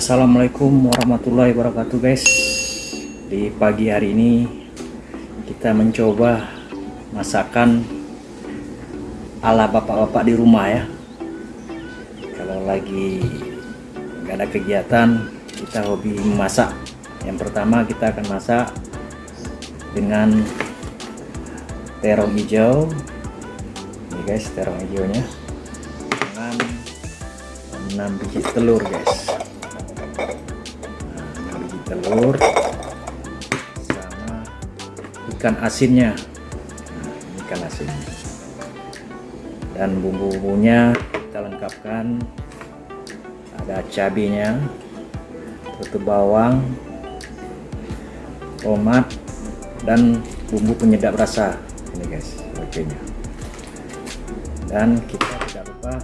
Assalamualaikum warahmatullahi wabarakatuh guys. Di pagi hari ini Kita mencoba Masakan Ala bapak-bapak di rumah ya. Kalau lagi nggak ada kegiatan Kita hobi memasak Yang pertama kita akan masak Dengan Terong hijau. Ini guys terong hijaunya. Dengan 6 biji telur guys telur sama ikan asinnya. Nah, ikan asin. Dan bumbu-bumbunya kita lengkapkan. Ada cabenya tutup bawang tomat dan bumbu penyedap rasa. Ini guys oke nya dan kita tidak lupa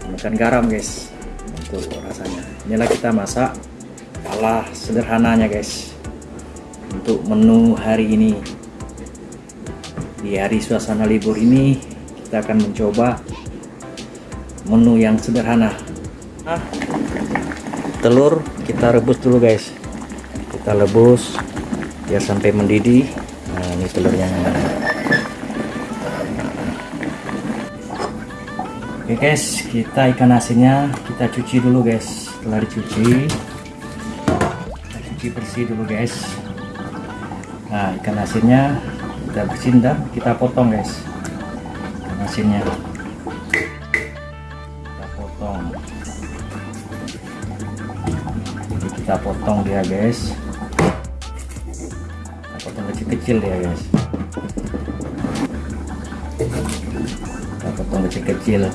tambahkan garam guys. Untuk rasanya. Inilah kita masak ala sederhananya guys. Untuk menu hari ini. Di hari suasana libur ini kita akan mencoba menu yang sederhana. Ah, telur kita rebus dulu guys. Kita rebus biar sampai mendidih. Nah ini telurnya oke guys. Kita ikan asinnya kita cuci dulu guys. Setelah dicuci cuci bersih dulu guys. Nah ikan asinnya kita bersihin dan kita potong guys. Ikan asinnya. Kita potong. Jadi kita potong dia guys. Kita potong kecil-kecil ya guys. Kita potong kecil-kecil.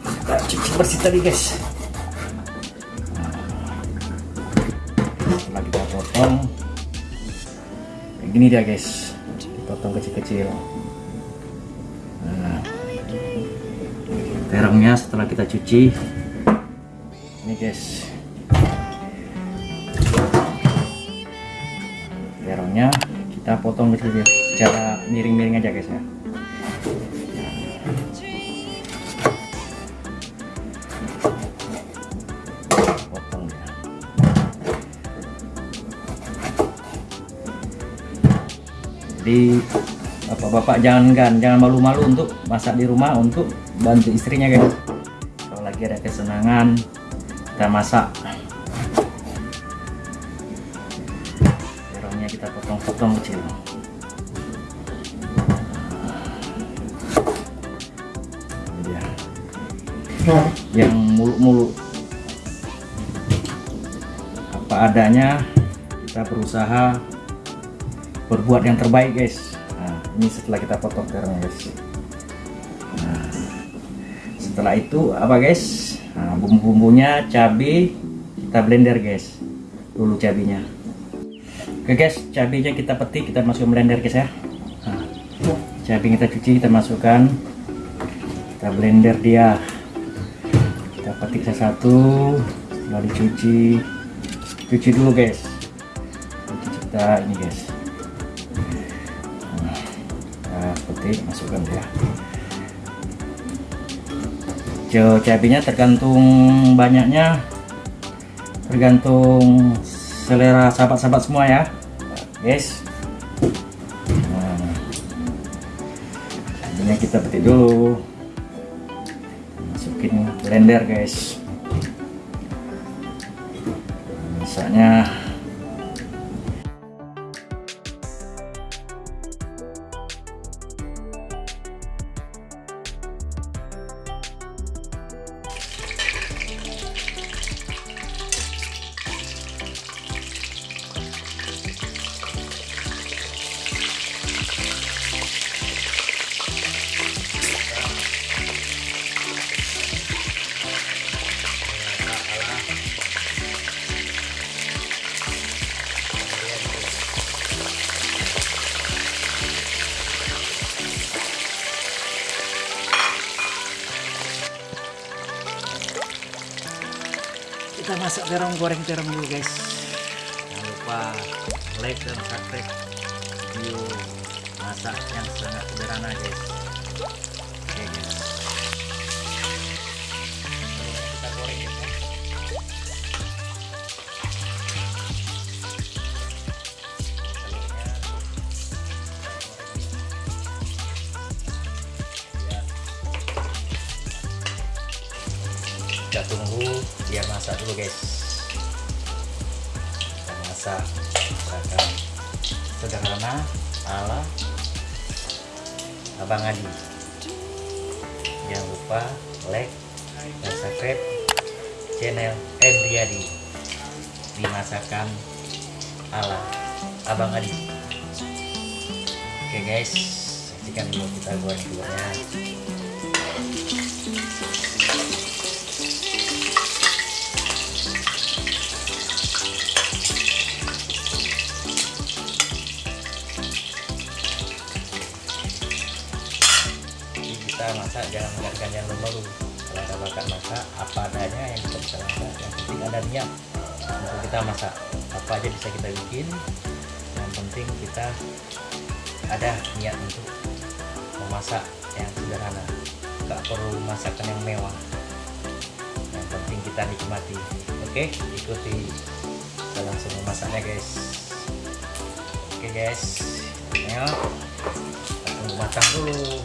Kita cuci bersih tadi guys gini dia guys. Potong kecil-kecil. Nah, terongnya setelah kita cuci. Ini guys. Terongnya kita potong kecil-kecil. Cara miring-miring aja guys ya jadi bapak-bapak jangan kan jangan malu-malu untuk masak di rumah untuk bantu istrinya guys. Kalau lagi ada kesenangan kita masak. Terongnya kita potong-potong kecil. Yang muluk-muluk. Apa adanya kita berusaha berbuat yang terbaik guys. Nah, ini setelah kita potong terongnya guys. Nah, setelah itu apa guys? Nah, bumbu-bumbunya cabai kita blender guys. Dulu cabenya oke guys cabenya kita petik kita masuk blender guys ya. Nah, cabai kita cuci kita masukkan. Kita blender dia. Kita petik satu-satu setelah dicuci. Cuci dulu guys. Cuci kita ini guys petik masukkan ya hijau cabenya tergantung banyaknya. Tergantung selera sahabat-sahabat semua ya. Guys nah, kita petik dulu. Masukin blender guys. Misalnya terong goreng terong dulu guys. Jangan lupa like dan subscribe. Video masak yang sangat sederhana guys. Oke guys. Kita goreng ya. kita tunggu dia masak dulu guys kita masak masakan sederhana ala Abang Adi. Jangan lupa like dan subscribe channel Endriadi di masakan ala Abang Adi. Oke guys. Saksikan dulu kita goreng telurnya kita masak jangan menggantikan yang lembab kalau ada bakat masak apa adanya yang kita bisa masak. Yang penting ada niat untuk kita masak. Apa aja bisa kita bikin yang penting kita ada niat untuk memasak yang sederhana. Nggak perlu masakan yang mewah. Yang penting kita nikmati. Oke ikuti kita langsung memasaknya guys. Oke guys. Ya tunggu matang dulu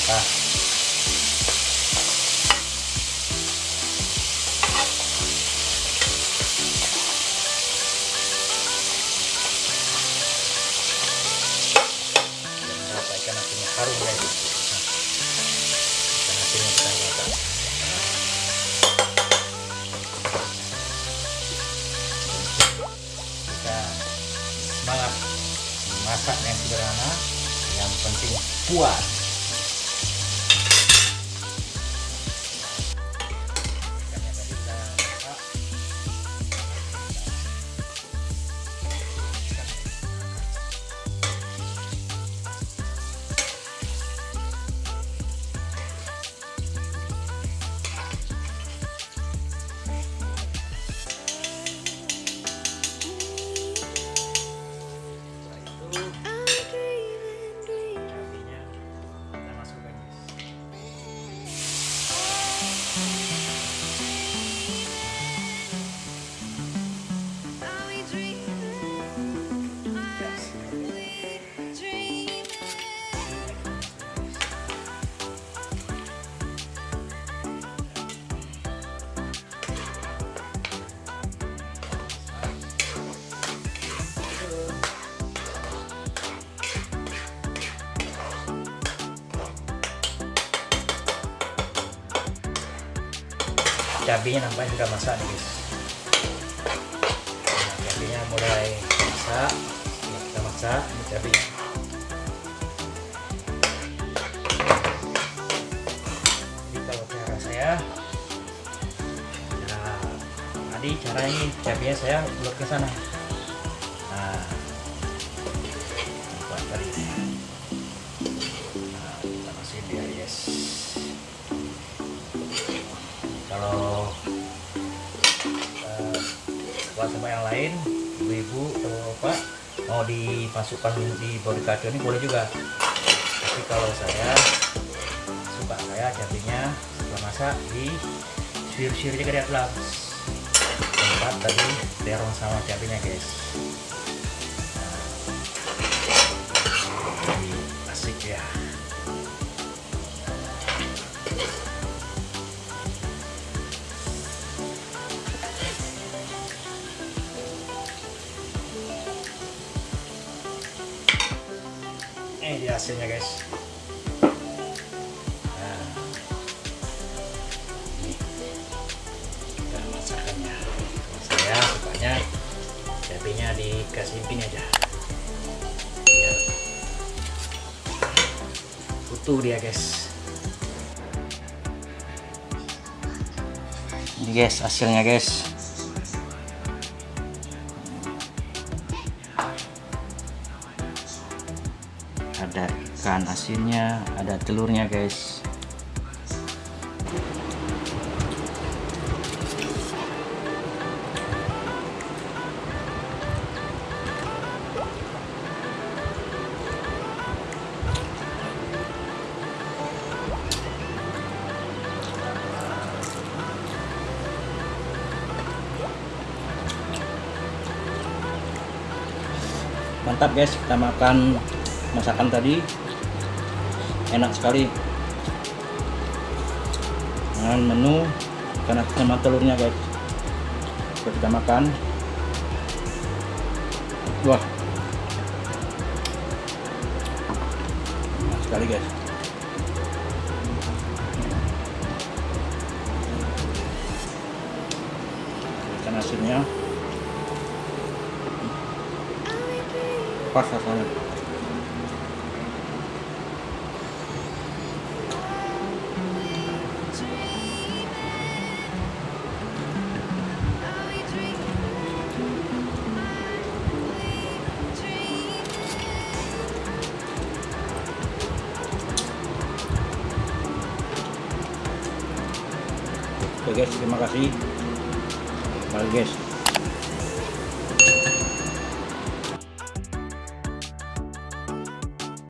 ikan asinnya kita merata kita masak yang sederhana yang penting puas cabenya nampaknya sudah masak nih guys. Nah, cabenya mulai masak. Nah, kita masak ini cabenya jadi kalau cara saya cara tadi cara ini cabenya saya ulur ke sana buat sama yang lain ibu-ibu atau apa mau dimasukkan di body kacau ini boleh juga. Tapi kalau saya suka saya cabenya setelah masak di suir-suir aja ke tempat tadi terong sama cabenya guys. Nah, asik ya hasilnya guys. Nah cabenya dikasih aja. Biar utuh dia guys. Ini guys hasilnya guys ada ikan asinnya ada telurnya guys. Mantap guys. Kita makan masakan tadi enak sekali. Dengan menu asin sama telurnya guys. Coba kita makan. Wah. Enak sekali guys. Ikan asinnya. Pas rasanya Oke guys, terima kasih. Bye guys.